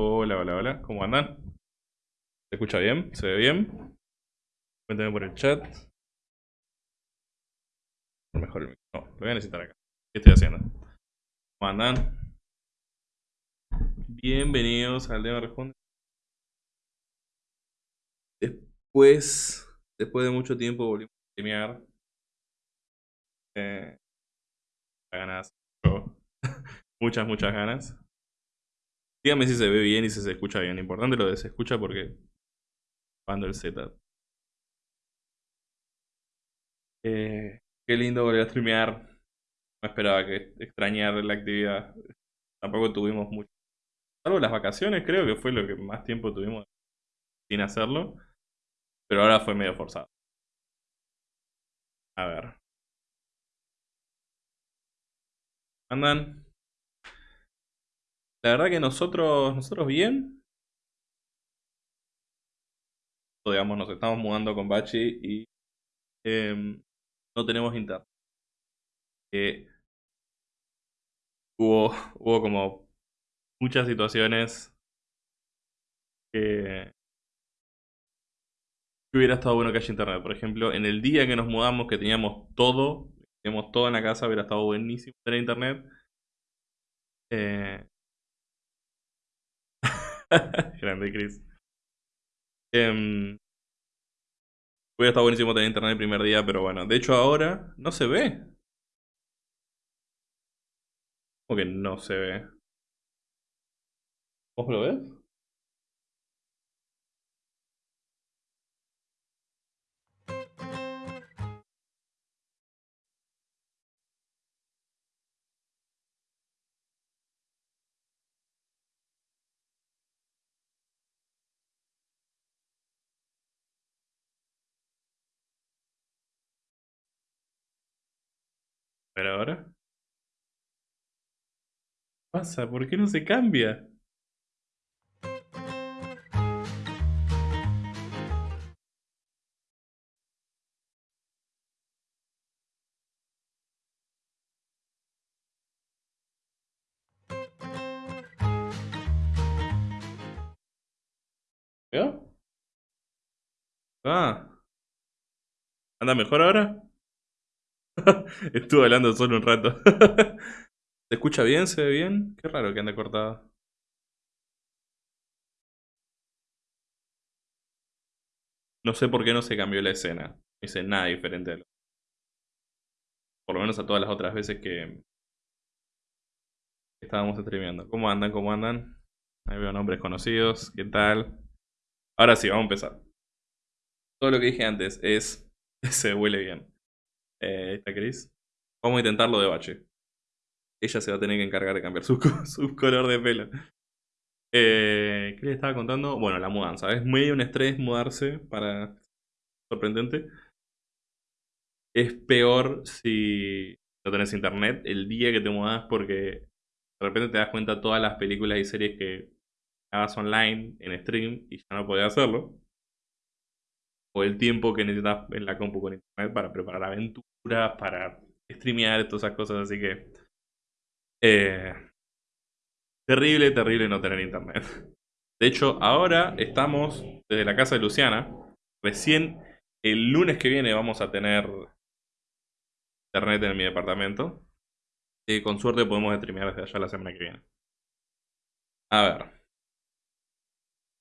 Hola, hola, hola. ¿Cómo andan? ¿Se escucha bien? ¿Se ve bien? Cuéntenme por el chat. Mejor el No, lo voy a necesitar acá. ¿Qué estoy haciendo? ¿Cómo andan? Bienvenidos al tema responde. Después, después de mucho tiempo volvimos a streamear. Eh, ganas. muchas, muchas ganas. Dígame si se ve bien y si se escucha bien. Importante lo de se escucha porque cuando el setup. Eh, qué lindo volver a streamear. No esperaba que extrañar la actividad. Tampoco tuvimos mucho. Salvo las vacaciones, creo que fue lo que más tiempo tuvimos sin hacerlo. Pero ahora fue medio forzado. A ver. ¿Andan? La verdad que nosotros, nosotros bien. Digamos, nos estamos mudando con Bachi y em, no tenemos internet. hubo, hubo como muchas situaciones que, que hubiera estado bueno que haya internet. Por ejemplo, en el día que nos mudamos, que teníamos todo, teníamos todo en la casa, hubiera estado buenísimo tener internet. Eh, Grande Chris. Eh, hubiera estado buenísimo tener internet el primer día, pero bueno. De hecho, ahora no se ve. ¿Cómo que no se ve? ¿Vos lo ves? Pero ahora. ¿Qué pasa? ¿Por qué no se cambia? ¿Veo? Ah. ¿Anda mejor ahora? Estuve hablando solo un rato. ¿Se escucha bien? ¿Se ve bien? Qué raro que ande cortado. No sé por qué no se cambió la escena. Hice nada diferente a lo... Por lo menos a todas las otras veces que estábamos streameando. ¿Cómo andan? ¿Cómo andan? Ahí veo nombres conocidos. ¿Qué tal? Ahora sí, vamos a empezar. Todo lo que dije antes es... se huele bien. Eh, está. Vamos a intentarlo de bache. Ella se va a tener que encargar de cambiar su, su color de pelo. Eh, ¿Qué le estaba contando? Bueno, la mudanza. Es medio un estrés mudarse para... Sorprendente. Es peor si no tenés internet el día que te mudas porque de repente te das cuenta todas las películas y series que hagas online en stream y ya no podés hacerlo el tiempo que necesitas en la compu con internet para preparar aventuras, para streamear, todas esas cosas, así que... Eh, terrible, terrible no tener internet. De hecho, ahora estamos desde la casa de Luciana. Recién el lunes que viene vamos a tener internet en mi departamento. Y con suerte podemos streamear desde allá la semana que viene. A ver.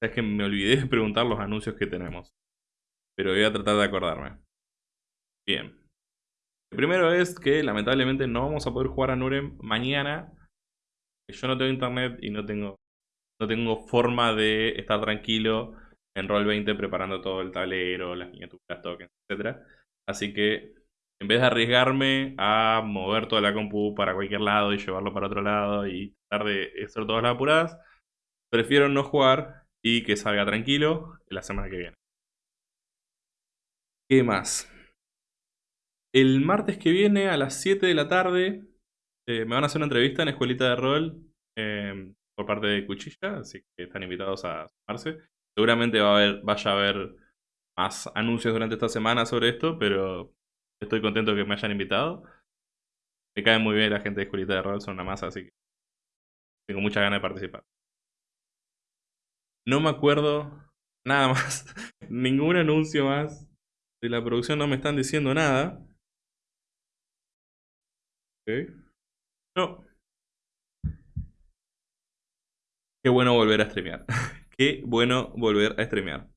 Es que me olvidé de preguntar los anuncios que tenemos pero voy a tratar de acordarme. Bien. El primero es que lamentablemente no vamos a poder jugar a Nurem mañana. Yo no tengo internet y no tengo, no tengo forma de estar tranquilo en Roll20 preparando todo el tablero, las miniaturas, tokens, etc. Así que en vez de arriesgarme a mover toda la compu para cualquier lado y llevarlo para otro lado y tratar de hacer todas las apuradas, prefiero no jugar y que salga tranquilo la semana que viene. ¿Qué más? El martes que viene a las 7 de la tarde eh, me van a hacer una entrevista en Escuelita de Rol em, por parte de Cuchilla, así que están invitados a sumarse. Seguramente va a haber, vaya a haber más anuncios durante esta semana sobre esto, pero estoy contento que me hayan invitado. Me cae muy bien la gente de Escuelita de Rol, son una masa, así que tengo muchas ganas de participar. No me acuerdo nada más. Ningún anuncio más de la producción no me están diciendo nada. Ok. No. Qué bueno volver a streamear. Qué bueno volver a streamear.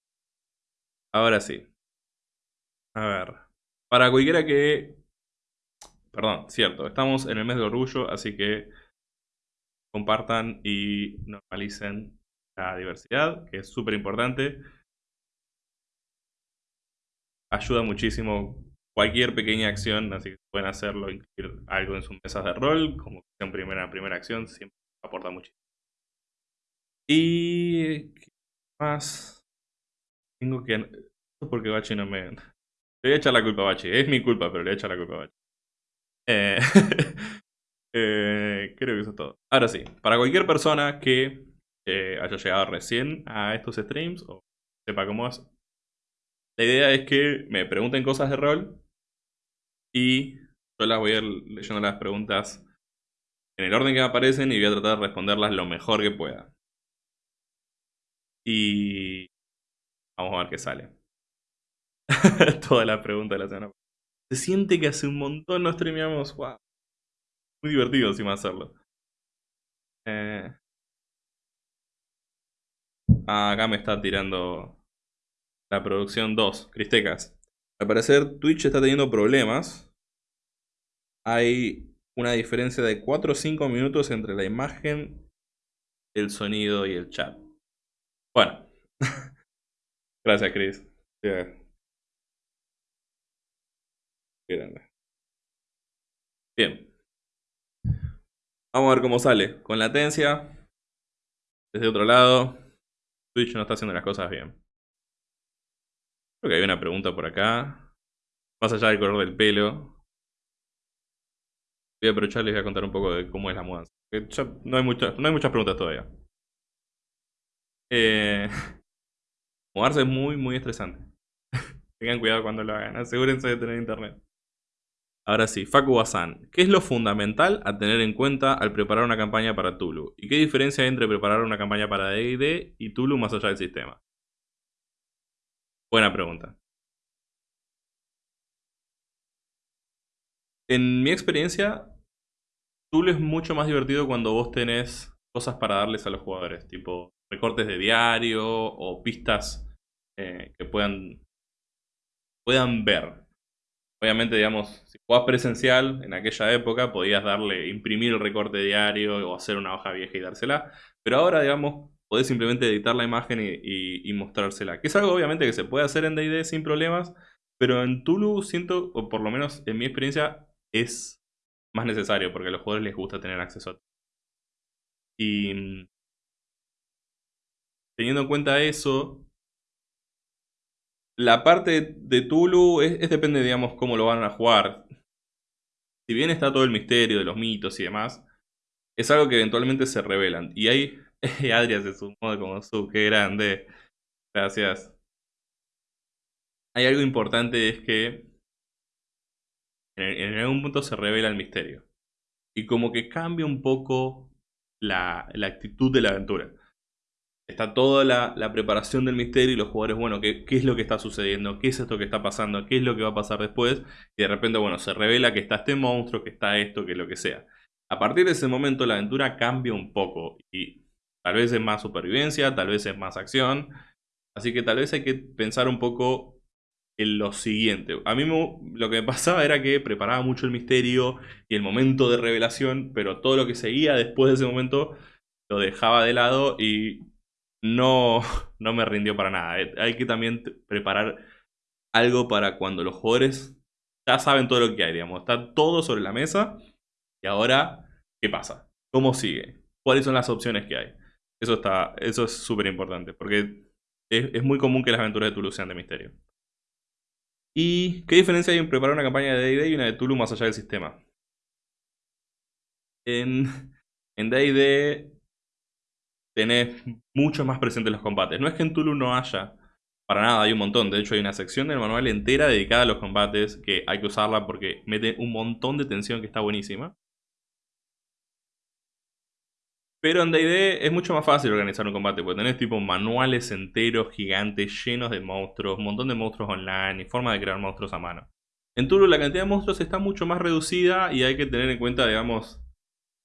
Ahora sí. A ver. Para cualquiera que... Perdón, cierto. Estamos en el mes de orgullo, así que compartan y normalicen la diversidad, que es súper importante. Ayuda muchísimo cualquier pequeña acción, así que pueden hacerlo, incluir algo en sus mesas de rol, como en primera, primera acción, siempre aporta muchísimo. Y... ¿Qué más? Tengo que... Porque Bachi no me... Le voy a echar la culpa a Bachi. Es mi culpa, pero le voy a echar la culpa a Bachi. Eh... Eh, creo que eso es todo. Ahora sí, para cualquier persona que eh, haya llegado recién a estos streams o sepa cómo es, la idea es que me pregunten cosas de rol y yo las voy a ir leyendo las preguntas en el orden que me aparecen y voy a tratar de responderlas lo mejor que pueda. Y vamos a ver qué sale. Toda la pregunta de la semana. Se siente que hace un montón no streameamos. Wow. Muy divertido encima hacerlo. Eh... Ah, acá me está tirando la producción 2, Cristecas. Al parecer Twitch está teniendo problemas. Hay una diferencia de 4 o 5 minutos entre la imagen, el sonido y el chat. Bueno. Gracias, Chris. Bien. Vamos a ver cómo sale. Con latencia. Desde otro lado. Twitch no está haciendo las cosas bien. Creo que hay una pregunta por acá. Más allá del color del pelo. Voy a aprovechar y voy a contar un poco de cómo es la mudanza. no, hay muchas, no hay muchas preguntas todavía. Eh, mudarse es muy, muy estresante. Tengan cuidado cuando lo hagan. Asegúrense de tener internet. Ahora sí, Facu Bazán. ¿Qué es lo fundamental a tener en cuenta al preparar una campaña para Tulu? ¿Y qué diferencia hay entre preparar una campaña para D&D y Tulu más allá del sistema? Buena pregunta. En mi experiencia, Tulu es mucho más divertido cuando vos tenés cosas para darles a los jugadores, tipo recortes de diario o pistas eh, que puedan, puedan ver. Obviamente, digamos, si jugabas presencial en aquella época, podías darle, imprimir el recorte diario o hacer una hoja vieja y dársela. Pero ahora, digamos, podés simplemente editar la imagen y, mostrársela. Que es algo, obviamente, que se puede hacer en D&D sin problemas. Pero en Tulu siento, o por lo menos en mi experiencia, es más necesario porque a los jugadores les gusta tener acceso a Y mm, teniendo en cuenta eso, la parte de Tulu es, depende, digamos, cómo lo van a jugar. Si bien está todo el misterio de los mitos y demás, es algo que eventualmente se revelan. Y Adrián se sumó como su, qué grande. Gracias. Hay algo importante, es que en, algún punto se revela el misterio. Y como que cambia un poco la actitud de la aventura está toda la, preparación del misterio y los jugadores, bueno, ¿qué, ¿qué, es lo que está sucediendo? ¿Qué es esto que está pasando? ¿Qué es lo que va a pasar después? Y de repente, bueno, se revela que está este monstruo, que está esto, que lo que sea. A partir de ese momento la aventura cambia un poco y tal vez es más supervivencia, tal vez es más acción. Así que tal vez hay que pensar un poco en lo siguiente. A mí lo que me pasaba era que preparaba mucho el misterio y el momento de revelación, pero todo lo que seguía después de ese momento lo dejaba de lado y no, no me rindió para nada. Eh, hay que también preparar algo para cuando los jugadores ya saben todo lo que hay, digamos. Está todo sobre la mesa. Y ahora, ¿qué pasa? ¿Cómo sigue? ¿Cuáles son las opciones que hay? Eso, está, eso es súper importante. Porque es, muy común que las aventuras de Tulu sean de misterio. ¿Y qué diferencia hay en preparar una campaña de D&D y una de Tulu más allá del sistema? En D&D tenés mucho más presentes los combates. No es que en Tulu no haya, para nada, hay un montón. De hecho, hay una sección del manual entera dedicada a los combates que hay que usarla porque mete un montón de tensión que está buenísima. Pero en D&D es mucho más fácil organizar un combate, porque tenés tipo manuales enteros, gigantes, llenos de monstruos, un montón de monstruos online y forma de crear monstruos a mano. En Tulu la cantidad de monstruos está mucho más reducida y hay que tener en cuenta, digamos,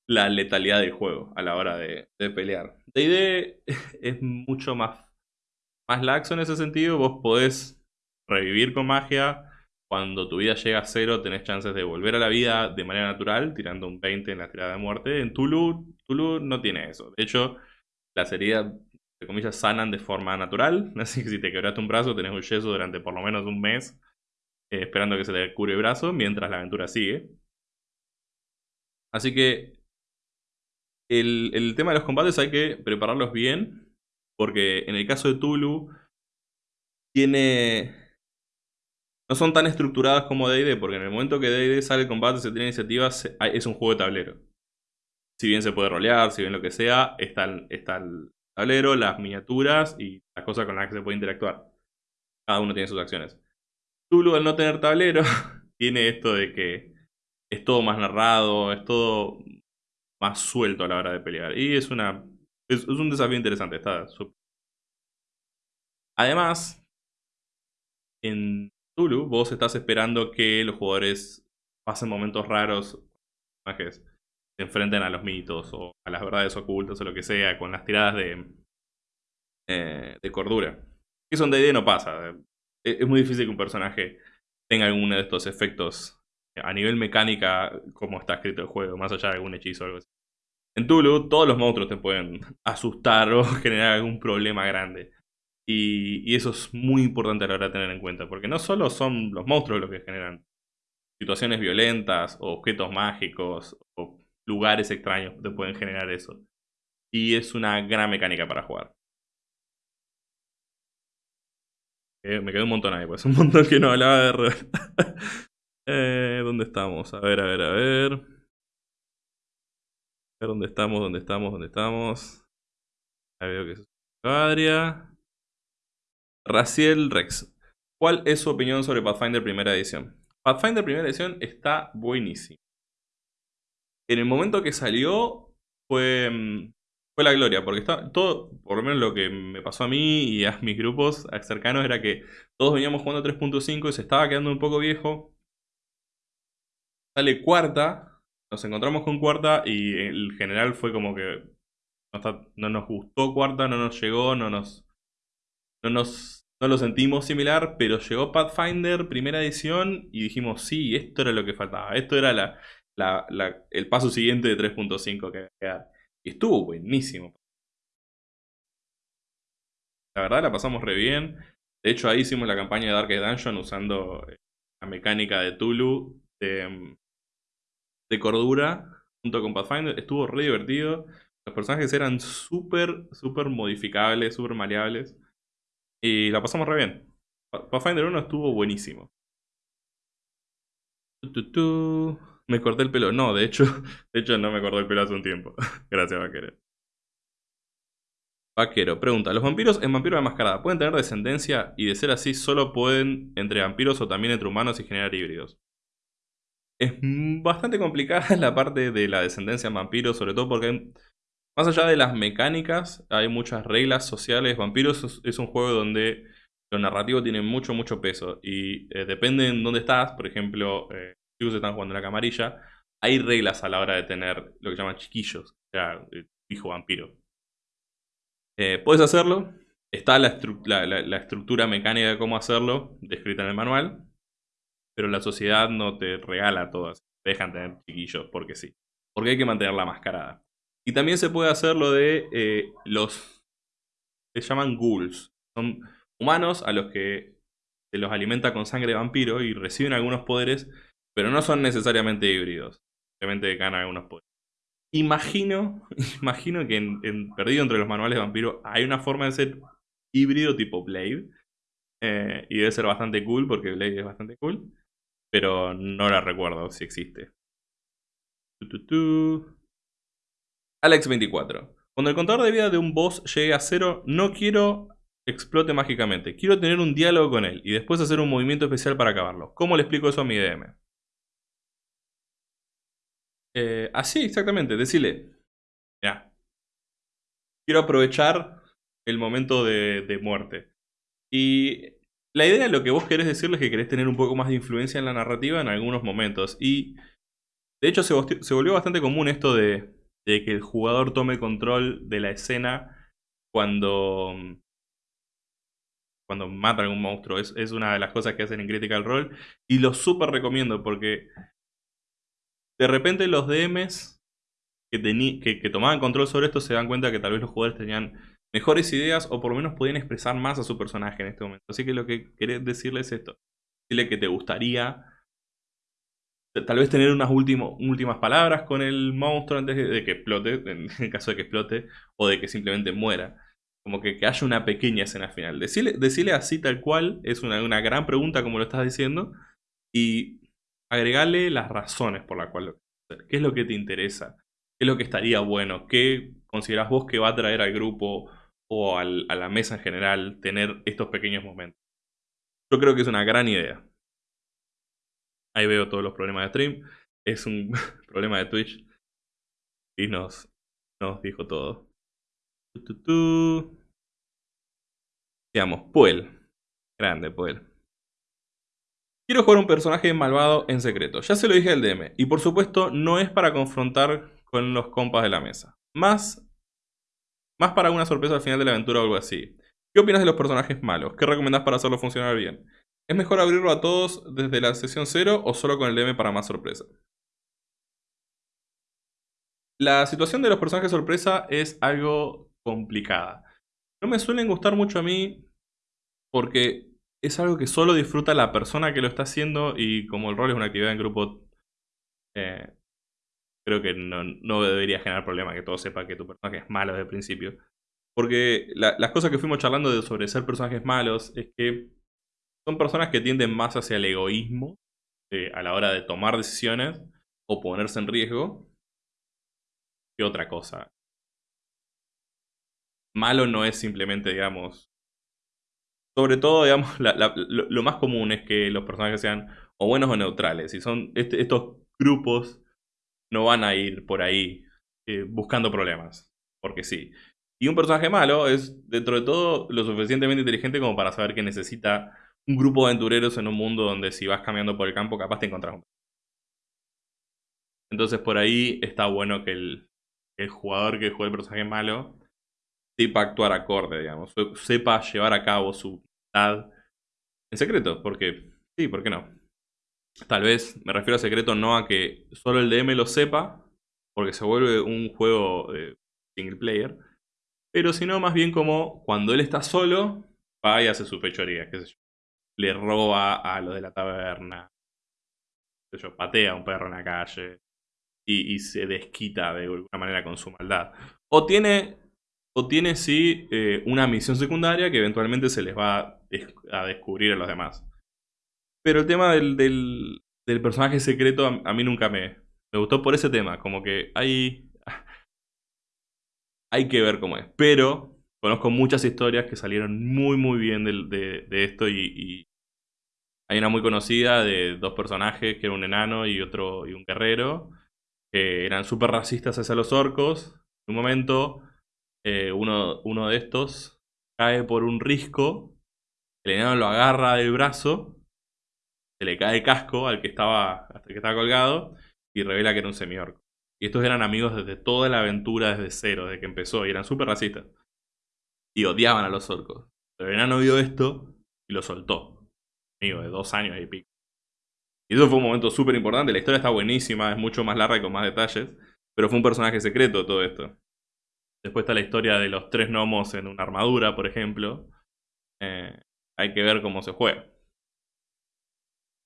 la letalidad del juego a la hora de, pelear. D&D es mucho más, más laxo en ese sentido, vos podés revivir con magia, cuando tu vida llega a cero tenés chances de volver a la vida de manera natural, tirando un 20 en la tirada de muerte. En Tulu, Tulu no tiene eso. De hecho, las heridas, de comillas, sanan de forma natural. Así que si te quebraste un brazo, tenés un yeso durante por lo menos un mes, eh, esperando que se te cure el brazo, mientras la aventura sigue. Así que el, el tema de los combates hay que prepararlos bien, porque en el caso de Tulu, tiene no son tan estructuradas como D&D, porque en el momento que D&D sale el combate, se tiene iniciativas, es un juego de tablero. Si bien se puede rolear, si bien lo que sea, está, está el tablero, las miniaturas y las cosas con las que se puede interactuar. Cada uno tiene sus acciones. Tulu, al no tener tablero, tiene esto de que es todo más narrado, es todo más suelto a la hora de pelear. Y es una es, un desafío interesante, está Además, en Tulu, vos estás esperando que los jugadores pasen momentos raros, que se enfrenten a los mitos o a las verdades ocultas o lo que sea, con las tiradas de, eh, de cordura. Eso en D&D no pasa. E, es muy difícil que un personaje tenga alguno de estos efectos a nivel mecánica como está escrito el juego, más allá de algún hechizo o algo así. En Tulu, todos los monstruos te pueden asustar o generar algún problema grande. Y, eso es muy importante a la hora de tener en cuenta, porque no solo son los monstruos los que generan situaciones violentas, o objetos mágicos, o lugares extraños que pueden generar eso. Y es una gran mecánica para jugar. Eh, me quedé un montón ahí, pues un montón que no hablaba de... eh, ¿Dónde estamos? A ver, a ver, a ver. A ver dónde estamos, dónde estamos, dónde estamos. Ahí veo que es Adria. Raciel Rex. ¿Cuál es su opinión sobre Pathfinder primera edición? Pathfinder primera edición está buenísimo. En el momento que salió fue, mm, fue la gloria, porque está todo, por lo menos lo que me pasó a mí y a mis grupos cercanos era que todos veníamos jugando 3.5 y se estaba quedando un poco viejo. Sale cuarta, nos encontramos con cuarta y el general fue como que no, no nos gustó cuarta, no nos llegó, no nos no nos no lo sentimos similar, pero llegó Pathfinder, primera edición, y dijimos, sí, esto era lo que faltaba. Esto era el paso siguiente de 3.5 que había Y estuvo buenísimo. La verdad la pasamos re bien. De hecho, ahí hicimos la campaña de Darkest Dungeon usando eh, la mecánica de Tulu de, de cordura junto con Pathfinder. Estuvo re divertido. Los personajes eran súper, súper modificables, súper maleables. Y la pasamos re bien. Pathfinder 1 estuvo buenísimo. Me corté el pelo. No, de hecho, de hecho no me corté el pelo hace un tiempo. Gracias, vaquero. Vaquero, pregunta, ¿los vampiros en Vampiro de Mascarada pueden tener descendencia y de ser así solo pueden entre vampiros o también entre humanos y generar híbridos? Es bastante complicada la parte de la descendencia en vampiros, sobre todo porque más allá de las mecánicas, hay muchas reglas sociales. Vampiros es, un juego donde lo narrativo tiene mucho, mucho peso. Y eh, depende en dónde estás. Por ejemplo, eh, si están jugando en la camarilla, hay reglas a la hora de tener lo que llaman chiquillos. O sea, hijo vampiro. Eh, puedes hacerlo. Está la, la, estructura mecánica de cómo hacerlo, descrita en el manual. Pero la sociedad no te regala todas. Te dejan tener chiquillos porque sí. Porque hay que mantenerla mascarada. Y también se puede hacer lo de eh, los... Se llaman ghouls. Son humanos a los que se los alimenta con sangre de vampiro y reciben algunos poderes, pero no son necesariamente híbridos. Simplemente ganan algunos poderes. Imagino, imagino que en, perdido entre los manuales de vampiro hay una forma de ser híbrido tipo Blade. Eh, y debe ser bastante cool porque Blade es bastante cool. Pero no la recuerdo si existe. Alex24. Cuando el contador de vida de un boss llegue a cero, no quiero explote mágicamente. Quiero tener un diálogo con él y después hacer un movimiento especial para acabarlo. ¿Cómo le explico eso a mi DM? Eh, así, exactamente. Decirle, ya, quiero aprovechar el momento de, muerte. Y la idea de lo que vos querés decirles es que querés tener un poco más de influencia en la narrativa en algunos momentos. Y de hecho se, se volvió bastante común esto de, de que el jugador tome control de la escena cuando cuando mata a monstruo. Es, una de las cosas que hacen en Critical Role. Y lo súper recomiendo porque de repente los DMs que, que, tomaban control sobre esto se dan cuenta que tal vez los jugadores tenían mejores ideas o por lo menos podían expresar más a su personaje en este momento. Así que lo que querés decirles es esto. Decirle que te gustaría tal vez tener unas últimas palabras con el monstruo antes de, que explote, en el caso de que explote, o de que simplemente muera. Como que, que haya una pequeña escena final. Decirle, decirle así tal cual es una, una, gran pregunta como lo estás diciendo. Y agregarle las razones por las cuales lo ¿Qué es lo que te interesa? ¿Qué es lo que estaría bueno? ¿Qué consideras vos que va a traer al grupo o a la mesa en general tener estos pequeños momentos? Yo creo que es una gran idea. Ahí veo todos los problemas de stream. Es un problema de Twitch. Y nos, nos dijo todo. Digamos, Puel. Grande, Puel. Quiero jugar un personaje malvado en secreto. Ya se lo dije al DM. Y por supuesto, no es para confrontar con los compas de la mesa. Más, más para una sorpresa al final de la aventura o algo así. ¿Qué opinas de los personajes malos? ¿Qué recomendás para hacerlo funcionar bien? ¿Es mejor abrirlo a todos desde la sesión 0 o solo con el DM para más sorpresa? La situación de los personajes sorpresa es algo complicada. No me suelen gustar mucho a mí porque es algo que solo disfruta la persona que lo está haciendo y como el rol es una actividad en grupo, eh, creo que no, debería generar problema que todos sepan que tu personaje es malo desde el principio. Porque las cosas que fuimos charlando sobre ser personajes malos es que son personas que tienden más hacia el egoísmo eh, a la hora de tomar decisiones o ponerse en riesgo que otra cosa malo no es simplemente, digamos... Sobre todo, digamos, lo, más común es que los personajes sean o buenos o neutrales. Y son este, estos grupos no van a ir por ahí eh, buscando problemas. Porque sí. Y un personaje malo es, dentro de todo, lo suficientemente inteligente como para saber que necesita un grupo de aventureros en un mundo donde si vas caminando por el campo capaz te encontrás un Entonces por ahí está bueno que el, el jugador que juega el personaje malo sepa actuar acorde, digamos, sepa llevar a cabo su voluntad en secreto, porque sí, ¿por qué no? Tal vez me refiero a secreto no a que solo el DM lo sepa, porque se vuelve un juego de single player, pero sino más bien como cuando él está solo, va y hace su fechoría, qué sé yo. Le roba a lo de la taberna, patea a un perro en la calle y, se desquita de alguna manera con su maldad. O tiene o tiene sí eh, una misión secundaria que eventualmente se les va a, descubrir a los demás. Pero el tema del, del, personaje secreto a, mí nunca me, me gustó por ese tema. Como que hay, hay que ver cómo es. Pero conozco muchas historias que salieron muy muy bien de, esto y, y, hay una muy conocida de dos personajes, que era un enano y otro y un guerrero, que eran súper racistas hacia los orcos. En un momento eh, uno, uno de estos cae por un risco, el enano lo agarra del brazo, se le cae el casco al que estaba, hasta que estaba colgado y revela que era un semiorco. Y estos eran amigos desde toda la aventura, desde cero, desde que empezó, y eran súper racistas. Y odiaban a los orcos. Pero el enano vio esto y lo soltó. Amigo, de dos años y pico. Y eso fue un momento súper importante. La historia está buenísima, es mucho más larga y con más detalles. Pero fue un personaje secreto todo esto. Después está la historia de los tres gnomos en una armadura, por ejemplo. Eh, hay que ver cómo se juega.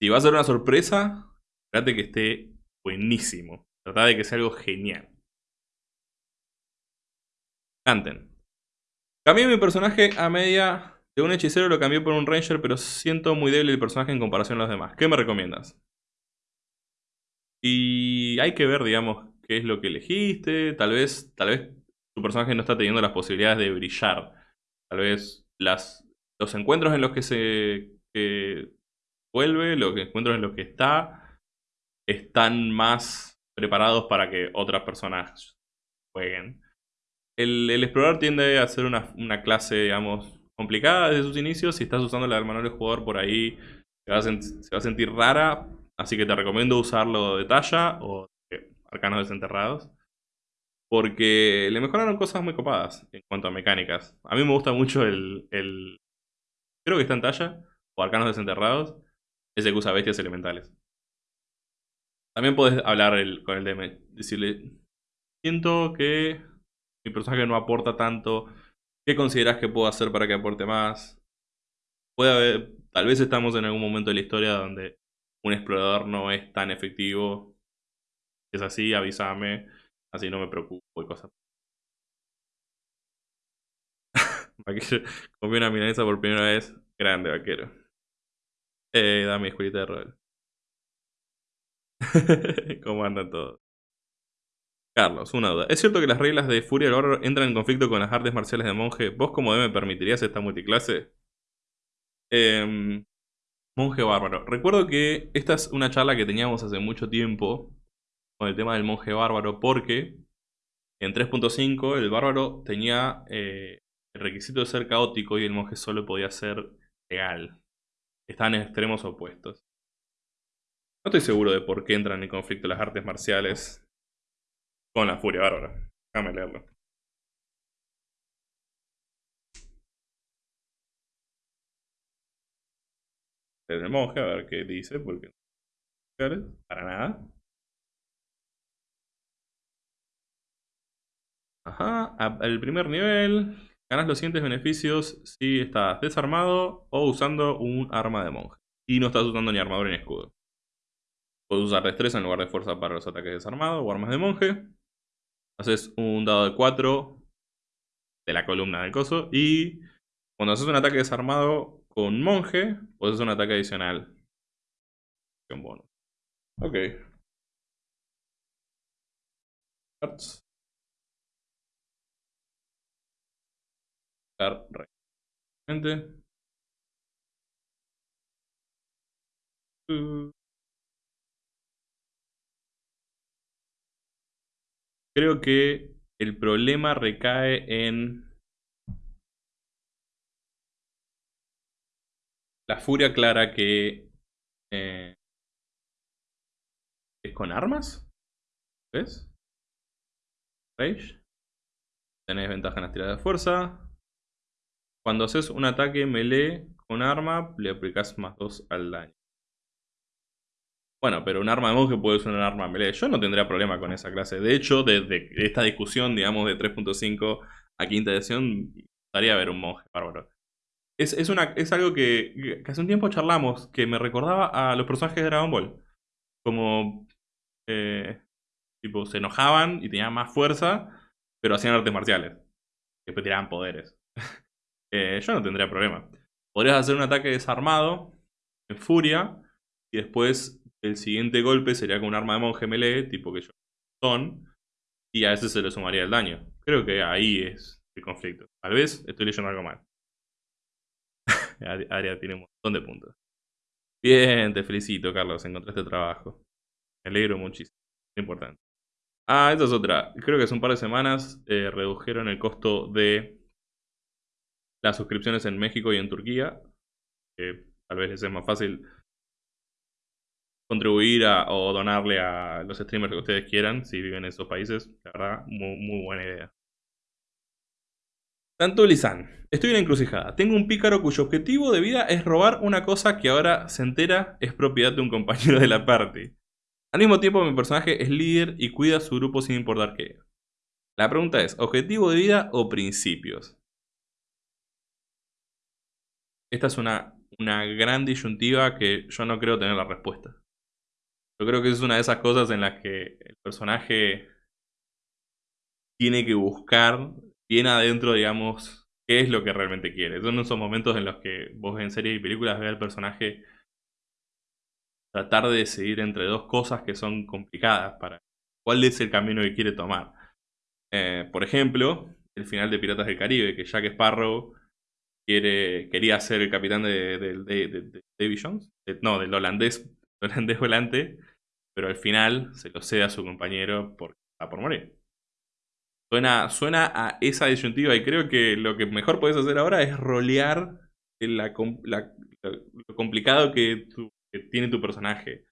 Si va a ser una sorpresa, trate que esté buenísimo. Trata de que sea algo genial. Canten. Cambié mi personaje a media de un hechicero, lo cambié por un ranger, pero siento muy débil el personaje en comparación a los demás. ¿Qué me recomiendas? Y hay que ver, digamos, qué es lo que elegiste. Tal vez, tal vez tu personaje no está teniendo las posibilidades de brillar. Tal vez las, los encuentros en los que se vuelve, los encuentros en los que está, están más preparados para que otras personas jueguen. El, explorador tiende a ser una, clase, digamos, complicada desde sus inicios. Si estás usando la del manual de jugador por ahí, se va, a sentir rara. Así que te recomiendo usarlo de talla o arcanos desenterrados. Porque le mejoraron cosas muy copadas en cuanto a mecánicas. A mí me gusta mucho el... el creo que está en talla, o arcanos desenterrados, ese que usa bestias elementales. También puedes hablar con el DM, decirle, siento que mi personaje no aporta tanto, ¿qué consideras que puedo hacer para que aporte más? Puede haber, tal vez estamos en algún momento de la historia donde un explorador no es tan efectivo. Si es así, avísame, así no me preocupo y cosas. Comí una milanesa por primera vez. Grande, vaquero. Eh, dame escuelita de rol. ¿Cómo andan todos? Carlos, una duda. ¿Es cierto que las reglas de Furia del Horror entran en conflicto con las artes marciales de monje? ¿Vos como me permitirías esta multiclase? Em, monje bárbaro. Recuerdo que esta es una charla que teníamos hace mucho tiempo con el tema del monje bárbaro porque en 3.5 el bárbaro tenía eh, el requisito de ser caótico y el monje solo podía ser legal. Están en extremos opuestos. No estoy seguro de por qué entran en conflicto las artes marciales con la furia bárbara. Déjame leerlo. Monje, a ver qué dice, porque para nada. Ajá, el primer nivel, ganas los siguientes beneficios si estás desarmado o usando un arma de monje. Y no estás usando ni armadura ni escudo. Puedes usar destreza en lugar de fuerza para los ataques desarmados o armas de monje. Haces un dado de 4 de la columna del coso. Y cuando haces un ataque desarmado con monje, puedes hacer un ataque adicional. Con bono. Ok. Cards. Uh. Creo que el problema recae en la furia clara que eh, es con armas. ¿Ves? Rage. Tenés ventaja en las tiradas de fuerza. Cuando haces un ataque melee con arma, le aplicas más 2 al daño. Bueno, pero un arma de monje puede ser un arma melee. Yo no tendría problema con esa clase. De hecho, desde esta discusión, digamos, de 3.5 a quinta edición, gustaría ver un monje bárbaro. Es, una, es algo que, hace un tiempo charlamos, que me recordaba a los personajes de Dragon Ball. Como, eh, tipo, se enojaban y tenían más fuerza, pero hacían artes marciales. Después tiraban poderes. Eh, yo no tendría problema. Podrías hacer un ataque desarmado, en furia, y después el siguiente golpe sería con un arma de monje melee, tipo que yo son, y a ese se le sumaría el daño. Creo que ahí es el conflicto. Tal vez estoy leyendo algo mal. Aria tiene un montón de puntos. Bien, te felicito, Carlos. Encontraste trabajo. Me alegro muchísimo. Es importante. Ah, esta es otra. Creo que hace un par de semanas eh, redujeron el costo de las suscripciones en México y en Turquía. tal vez les es más fácil contribuir o donarle a los streamers que ustedes quieran si viven en esos países. La verdad, muy, buena idea. Tanto Lisan, estoy en la encrucijada. Tengo un pícaro cuyo objetivo de vida es robar una cosa que ahora se entera es propiedad de un compañero de la party. Al mismo tiempo mi personaje es líder y cuida a su grupo sin importar qué. La pregunta es, ¿objetivo de vida o principios? Esta es una, una gran disyuntiva que yo no creo tener la respuesta. Yo creo que es una de esas cosas en las que el personaje tiene que buscar bien adentro, digamos, qué es lo que realmente quiere. Son esos momentos en los que vos en series y películas ves al personaje tratar de decidir entre dos cosas que son complicadas para cuál es el camino que quiere tomar. Eh, por ejemplo, el final de Piratas del Caribe, que Jack Sparrow quiere, quería ser el capitán de, de, Davy Jones, no, del holandés, holandés volante, pero al final se lo cede a su compañero porque está por morir. Suena, suena a esa disyuntiva y creo que lo que mejor puedes hacer ahora es rolear lo complicado que, tiene tu personaje.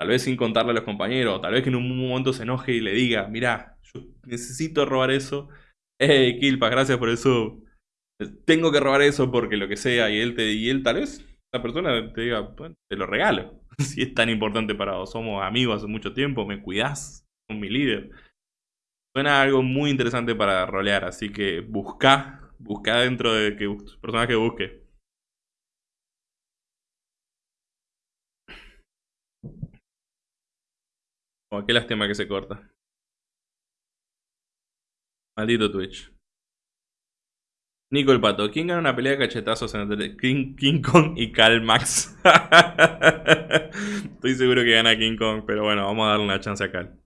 Tal vez sin contarle a los compañeros, tal vez que en un momento se enoje y le diga, mira, yo necesito robar eso. Hey, Kilpa, gracias por eso. Tengo que robar eso porque lo que sea. Y él, y él tal vez, la persona te diga, te lo regalo. si es tan importante para vos. Somos amigos hace mucho tiempo, me cuidás, con mi líder. Suena algo muy interesante para rolear, así que busca, busca dentro de que personaje busque. Oh, qué lástima que se corta. Maldito Twitch. Nico el Pato. ¿Quién gana una pelea de cachetazos entre King, Kong y Cal Max? Estoy seguro que gana King Kong, pero bueno, vamos a darle una chance a Cal.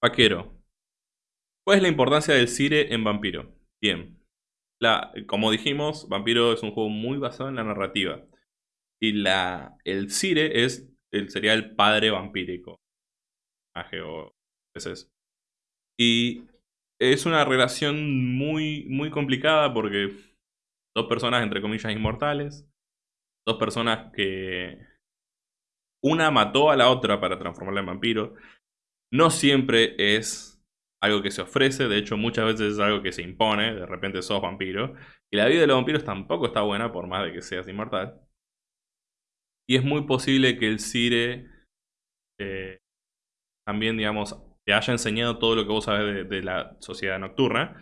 Vaquero. ¿Cuál es la importancia del Cire en Vampiro? Bien. La, como dijimos, Vampiro es un juego muy basado en la narrativa. Y la, el Cire es, el, sería el padre vampírico. O Y es una relación muy, muy complicada porque dos personas, entre comillas, inmortales. Dos personas que... Una mató a la otra para transformarla en vampiro. No siempre es algo que se ofrece, de hecho muchas veces es algo que se impone, de repente sos vampiro. Y la vida de los vampiros tampoco está buena por más de que seas inmortal. Y es muy posible que el Cire eh, también, digamos, te haya enseñado todo lo que vos sabes de, la sociedad nocturna.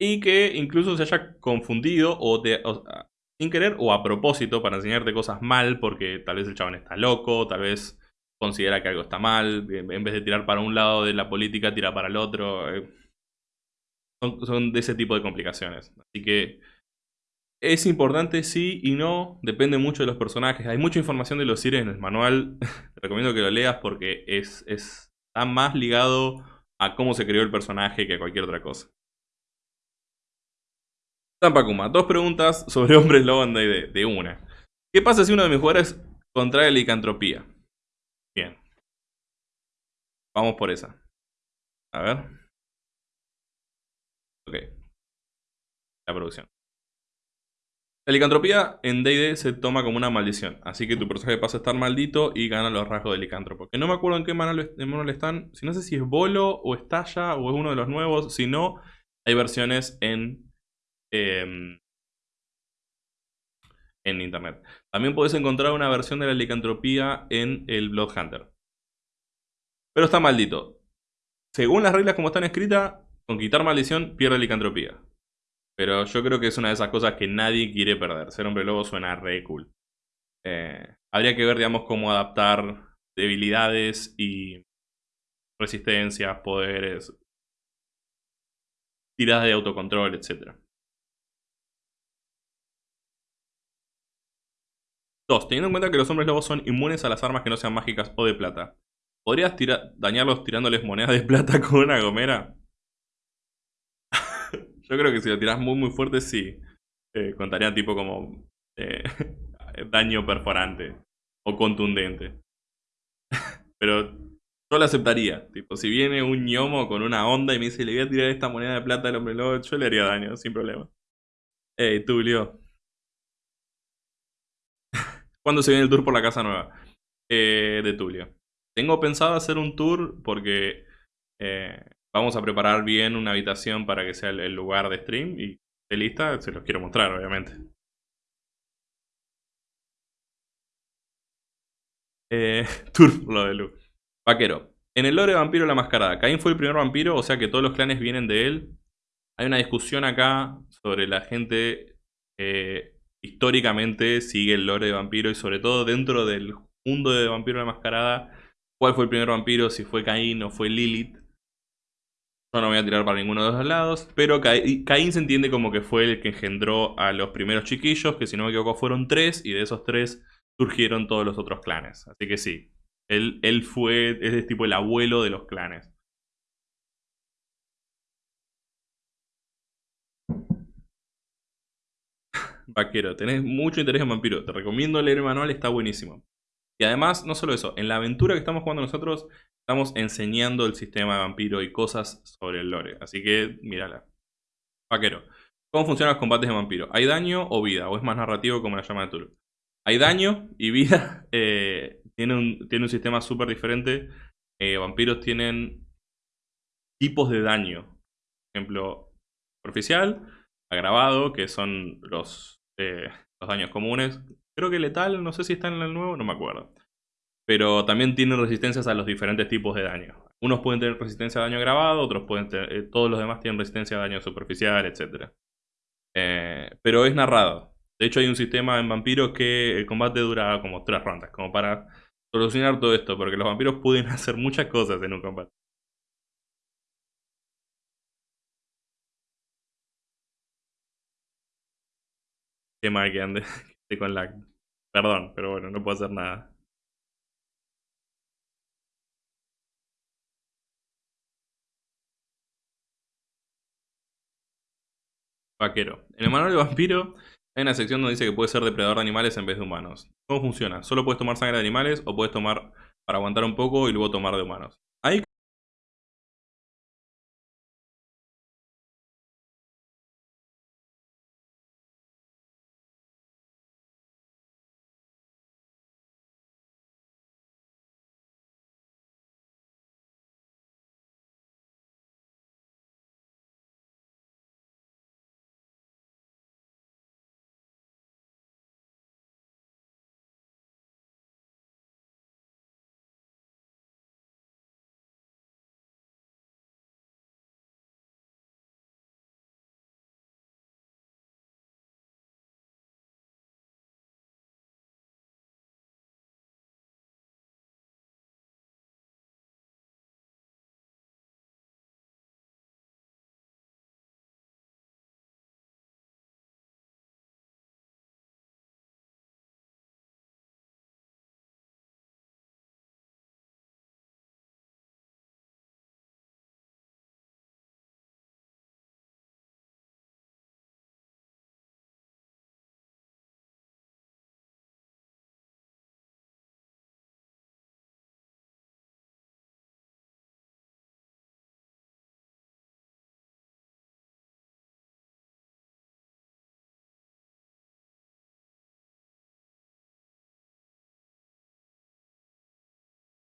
Y que incluso se haya confundido o, sin querer o a propósito para enseñarte cosas mal porque tal vez el chabón está loco, tal vez considera que algo está mal, en vez de tirar para un lado de la política, tira para el otro. Eh. Son, de ese tipo de complicaciones. Así que es importante sí y no, depende mucho de los personajes. Hay mucha información de los Sires en el manual, te recomiendo que lo leas porque es, está más ligado a cómo se creó el personaje que a cualquier otra cosa. Tampakuma, dos preguntas sobre hombres lobo en de una. ¿Qué pasa si uno de mis jugadores contrae licantropía? Bien. Vamos por esa. A ver. Ok. La producción. La licantropía en D&D se toma como una maldición, así que tu personaje pasa a estar maldito y gana los rasgos de licántropo. Que no me acuerdo en qué manual están, si no sé si es Bolo o Estalla o es uno de los nuevos, si no, hay versiones en, em, en internet. También puedes encontrar una versión de la licantropía en el Blood Hunter. Pero está maldito. Según las reglas como están escritas, con quitar maldición pierde licantropía. Pero yo creo que es una de esas cosas que nadie quiere perder. Ser hombre lobo suena re cool. Eh, habría que ver, digamos, cómo adaptar debilidades y resistencias, poderes, tiradas de autocontrol, etc. Dos, teniendo en cuenta que los hombres lobos son inmunes a las armas que no sean mágicas o de plata. ¿Podrías dañarlos tirándoles monedas de plata con una gomera? Yo creo que si lo tiras muy muy fuerte, sí. Eh, contaría tipo como eh, daño perforante o contundente. Pero yo lo aceptaría. Tipo, si viene un ñomo con una onda y me dice, le voy a tirar esta moneda de plata al hombre lobo, yo le haría daño, sin problema. Ey, Tulio. ¿Cuándo se viene el tour por la casa nueva? Eh, de Tulio. Tengo pensado hacer un tour porque Vamos a preparar bien una habitación para que sea el, lugar de stream y de lista, se los quiero mostrar, obviamente. Eh, lo de Lu. Vaquero. En el lore de Vampiro la Mascarada, Caín fue el primer vampiro, o sea que todos los clanes vienen de él. Hay una discusión acá sobre la gente que históricamente sigue el lore de Vampiro y sobre todo dentro del mundo de Vampiro la Mascarada, cuál fue el primer vampiro, si fue Caín o fue Lilith. Yo no voy a tirar para ninguno de los dos lados. Pero Caín se entiende como que fue el que engendró a los primeros chiquillos, que si no me equivoco fueron tres, y de esos tres surgieron todos los otros clanes. Así que sí, él, él fue, es tipo el abuelo de los clanes. Vaquero, tenés mucho interés en vampiro. Te recomiendo leer el manual, está buenísimo. Y además, no solo eso, en la aventura que estamos jugando nosotros, Estamos enseñando el sistema de vampiro y cosas sobre el lore. Así que, mírala. Vaquero. ¿Cómo funcionan los combates de vampiro? ¿Hay daño o vida? ¿O es más narrativo como la llama de Tulu? Hay daño y vida. Eh, tiene, un, sistema súper diferente. Eh, vampiros tienen tipos de daño. Por ejemplo, superficial, agravado, que son los, eh, los daños comunes. Creo que letal, no sé si está en el nuevo, no me acuerdo. Pero también tienen resistencias a los diferentes tipos de daño. Unos pueden tener resistencia a daño agravado, otros pueden tener, eh, todos los demás tienen resistencia a daño superficial, etc. Eh, pero es narrado. De hecho hay un sistema en vampiros que el combate dura como tres rondas, como para solucionar todo esto, porque los vampiros pueden hacer muchas cosas en un combate. Qué mal que ande con lag. Perdón, pero bueno, no puedo hacer nada. Vaquero. En el manual de vampiro hay una sección donde dice que puede ser depredador de animales en vez de humanos. ¿Cómo funciona? ¿Solo puedes tomar sangre de animales o puedes tomar para aguantar un poco y luego tomar de humanos? Ahí